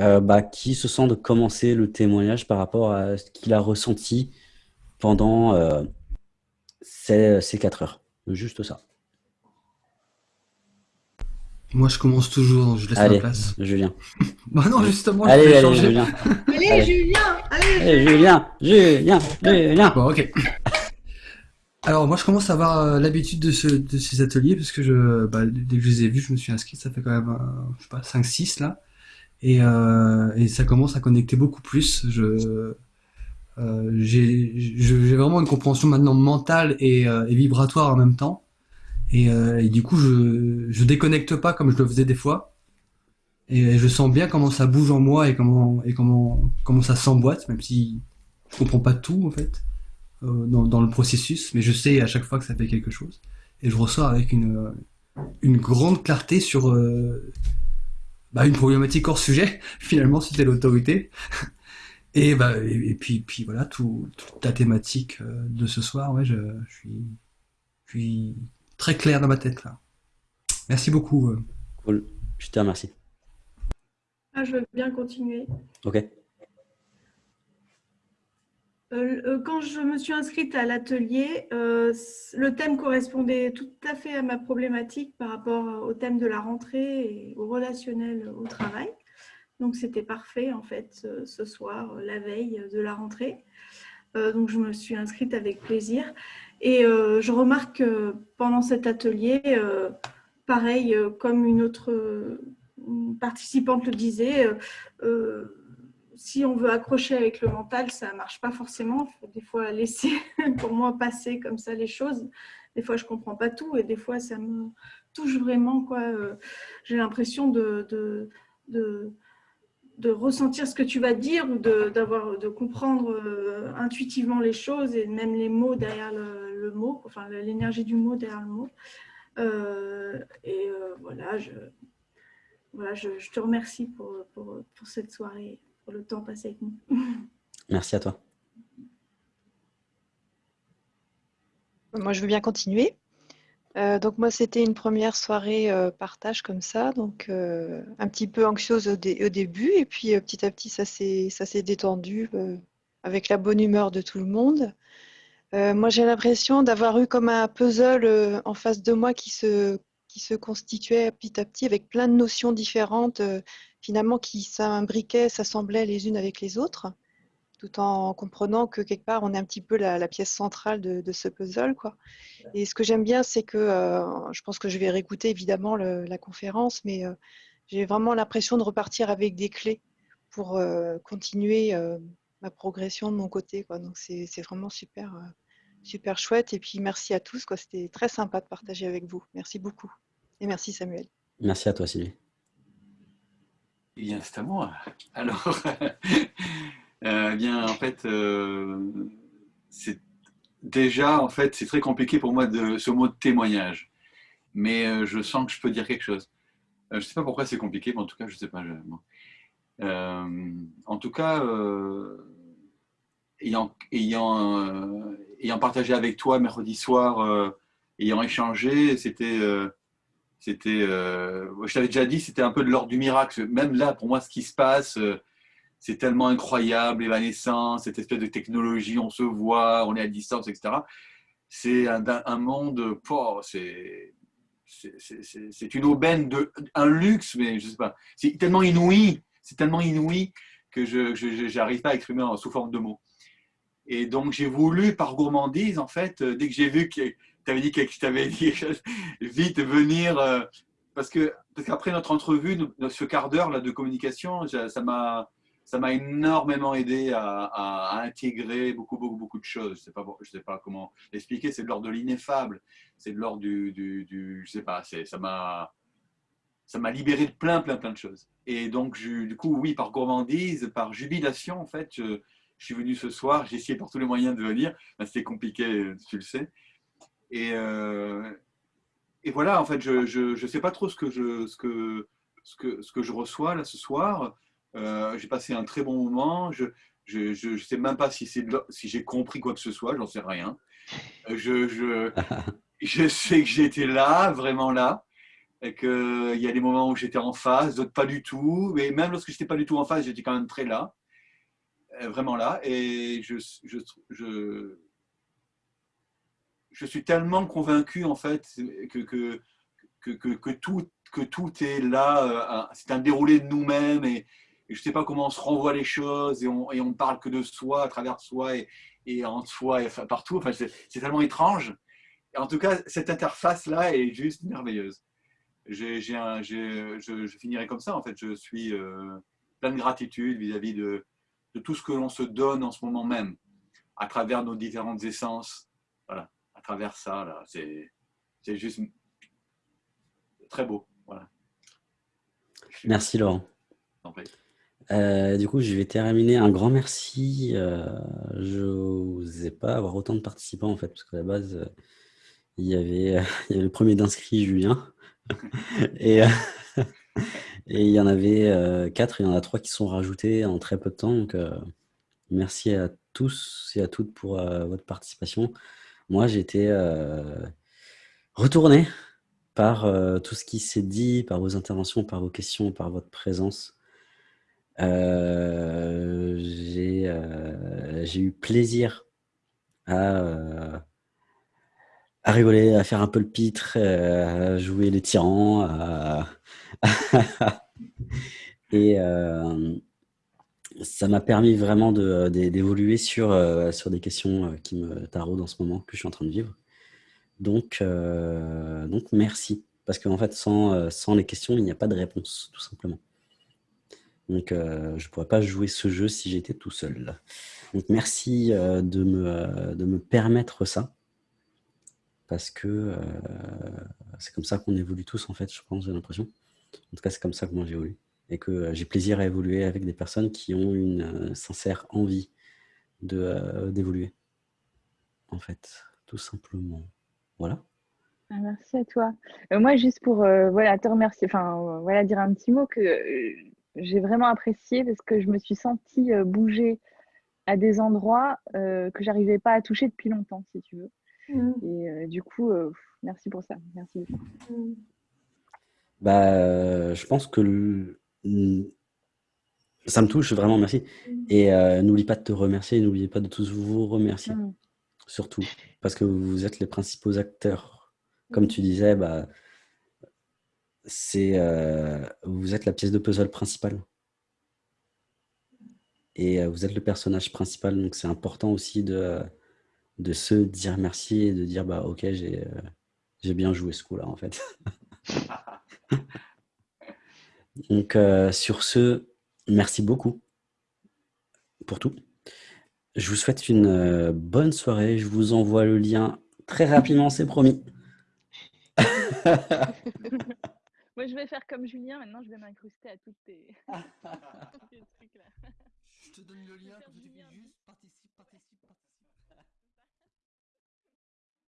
euh, bah, qui se sent de commencer le témoignage par rapport à ce qu'il a ressenti pendant euh, ces, ces quatre heures. Juste ça. Moi, je commence toujours, je laisse Allez, la place. Julien. Bah non, justement, Allez, je vais allez, changer. Julien. Allez, Allez. Julien Allez, Julien, Julien, Julien. Bon, ok. Alors, moi, je commence à avoir euh, l'habitude de, ce- de ces ateliers parce que je, bah, dès que je les ai vus, je me suis inscrit. Ça fait quand même, euh, je sais pas, 5-6 là. Et, euh, et ça commence à connecter beaucoup plus. Je, euh, j'ai, vraiment une compréhension maintenant mentale et, euh, et vibratoire en même temps. Et, euh, et du coup, je, je déconnecte pas comme je le faisais des fois. Et je sens bien comment ça bouge en moi et comment, et comment, comment ça s'emboîte, même si je comprends pas tout en fait euh, dans, dans le processus, mais je sais à chaque fois que ça fait quelque chose. Et je ressors avec une, une grande clarté sur euh, bah, une problématique hors sujet. Finalement, c'était l'autorité. Et, bah, et, et puis, puis voilà, tout, toute la thématique euh, de ce soir, ouais, je, je suis, je suis très clair dans ma tête là. Merci beaucoup. euh. Cool. Je te remercie. Ah, je veux bien continuer. Ok. Euh, euh, quand je me suis inscrite à l'atelier, euh, le thème correspondait tout à fait à ma problématique par rapport au thème de la rentrée et au relationnel au travail. Donc c'était parfait en fait ce, soir, la veille de la rentrée. Donc je me suis inscrite avec plaisir. Et je remarque que pendant cet atelier, pareil, comme une autre participante le disait, si on veut accrocher avec le mental, ça ne marche pas forcément. Il faut des fois laisser, pour moi, passer comme ça les choses. Des fois, je ne comprends pas tout et des fois, ça me touche vraiment. Euh, J'ai l'impression de, de, de, ressentir ce que tu vas dire ou de, de comprendre euh, intuitivement les choses et même les mots derrière le, mot, enfin l'énergie du mot derrière le mot. Euh, et voilà, je, voilà je te remercie pour, pour, pour cette soirée pour le temps passé avec nous. Merci à toi. Moi, je veux bien continuer. Euh, donc moi, c'était une première soirée euh, partage comme ça, donc euh, un petit peu anxieuse au, dé- au début, et puis euh, petit à petit, ça s'est ça s'est détendu euh, avec la bonne humeur de tout le monde. Euh, moi, j'ai l'impression d'avoir eu comme un puzzle euh, en face de moi qui se, qui se constituait petit à petit avec plein de notions différentes, euh, finalement, qui s'imbriquaient, s'assemblaient les unes avec les autres, tout en comprenant que quelque part, on est un petit peu la, pièce centrale de, ce puzzle, quoi. Et ce que j'aime bien, c'est que euh, je pense que je vais réécouter évidemment la conférence, mais euh, j'ai vraiment l'impression de repartir avec des clés pour continuer ma progression de mon côté, quoi. Donc c'est vraiment super, super chouette. Et puis merci à tous. C'était très sympa de partager avec vous. Merci beaucoup. Et merci Samuel. Merci à toi, Sylvie. Eh bien, c'est à moi. Alors, euh, eh bien, en fait, euh, c'est déjà, en fait, c'est très compliqué pour moi de ce mot de témoignage. Mais euh, je sens que je peux dire quelque chose. Euh, je ne sais pas pourquoi c'est compliqué, mais en tout cas, je ne sais pas. je- bon. Euh, en tout cas, euh, ayant, ayant, euh, ayant partagé avec toi mercredi soir, euh, ayant échangé, c'était, euh, c'était, euh, je t'avais déjà dit, c'était un peu de l'ordre du miracle. Même là, pour moi, ce qui se passe, euh, c'est tellement incroyable, évanescent, cette espèce de technologie, on se voit, on est à distance, etc. C'est un, monde, c'est une aubaine, un luxe, mais je sais pas. C'est tellement inouï, c'est tellement inouï que je n'arrive pas à exprimer sous forme de mots. Et donc j'ai voulu, par gourmandise, en fait, euh, dès que j'ai vu que avais dit quelque, je t'avais dit vite venir, euh, parce que parce qu'après notre entrevue, ce quart d'heure de communication, ça m'a énormément aidé à, intégrer beaucoup, beaucoup, beaucoup de choses. Je sais, sais pas comment l'expliquer, c'est de l'ordre de l'ineffable, c'est de l'ordre du, du, du- je sais pas, ça m'a libéré de plein, plein, plein de choses. Et donc, du coup, oui, par gourmandise, par jubilation, en fait, je, suis venu ce soir, j'ai essayé par tous les moyens de venir, c'était compliqué, tu le sais. Et, euh, et voilà, en fait, je ne sais pas trop ce que je, ce que, ce que, ce que je reçois là ce soir. Euh, j'ai passé un très bon moment. Je ne je, je sais même pas si, j'ai compris quoi que ce soit, j'en sais rien. Je, je, je sais que j'étais là, vraiment là. et qu'il y a des moments où j'étais en phase, d'autres pas du tout. Mais même lorsque j'étais pas du tout en phase, j'étais quand même très là, euh, vraiment là. Et je, je, je, je suis tellement convaincu en fait que, que, que, tout, que tout est là. C'est un déroulé de nous-mêmes et, je ne sais pas comment on se renvoie les choses et on ne parle que de soi, à travers soi et, et en soi et partout. Enfin, c'est tellement étrange. Et en tout cas, cette interface-là est juste merveilleuse. J'ai, je, je, finirai comme ça, en fait. Je suis euh, plein de gratitude vis-à-vis de, de, tout ce que l'on se donne en ce moment même, à travers nos différentes essences. Voilà, travers ça, là, c'est, juste très beau. Voilà. Merci Laurent. Euh, du coup, je vais terminer. Un grand merci. Euh, je n'osais pas avoir autant de participants en fait, parce qu'à la base, euh, il, y avait, il y avait le premier d'inscrit, Julien. et, et il y en avait quatre, il y en a trois qui sont rajoutés en très peu de temps. Donc, merci à tous et à toutes pour votre participation. Moi, j'ai été retourné par tout ce qui s'est dit, par vos interventions, par vos questions, par votre présence. Euh, euh, j'ai eu plaisir à, euh, à, rigoler, à faire un peu le pitre, à jouer les tyrans. et ça m'a permis vraiment d'évoluer sur, sur des questions qui me taraudent en ce moment, que je suis en train de vivre. Donc, donc merci. Parce qu'en fait, sans, sans les questions, il n'y a pas de réponse, tout simplement. Donc, euh, je ne pourrais pas jouer ce jeu si j'étais tout seul. Donc, merci euh, de, me, euh, de me permettre ça. Parce que c'est comme ça qu'on évolue tous, en fait, je pense, j'ai l'impression. En tout cas, c'est comme ça que moi j'évolue. Et que j'ai plaisir à évoluer avec des personnes qui ont une sincère envie d'évoluer. en fait, tout simplement. Voilà. Ah, merci à toi. moi, juste pour voilà, te remercier, enfin, voilà, dire un petit mot que j'ai vraiment apprécié parce que je me suis sentie euh, bouger à des endroits euh, que j'arrivais pas à toucher depuis longtemps, si tu veux. Mm. Et euh, du coup, merci pour ça. Merci beaucoup. Mm. Bah, je pense que ça me touche vraiment, merci. Mm. Et n'oublie pas de te remercier, n'oubliez pas de tous vous remercier, surtout, parce que vous êtes les principaux acteurs. Comme tu disais, bah, c'est euh, vous êtes la pièce de puzzle principale. Et euh, vous êtes le personnage principal, donc c'est important aussi de, de se dire merci et de dire bah ok j'ai euh, j'ai bien joué ce coup-là en fait. donc sur ce, merci beaucoup pour tout. Je vous souhaite une bonne soirée. Je vous envoie le lien très rapidement, c'est promis. Moi, je vais faire comme Julien. Maintenant, je vais m'incruster à toutes tes, trucs là. Je te donne le lien, tu fais juste participe, participe.